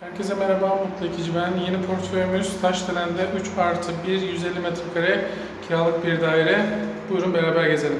Herkese merhaba, Mutlu Ekici ben. Yeni portföyümüz Taşdelen'de 3 artı 1, 150 metrekare kiralık bir daire. Buyurun beraber gezelim.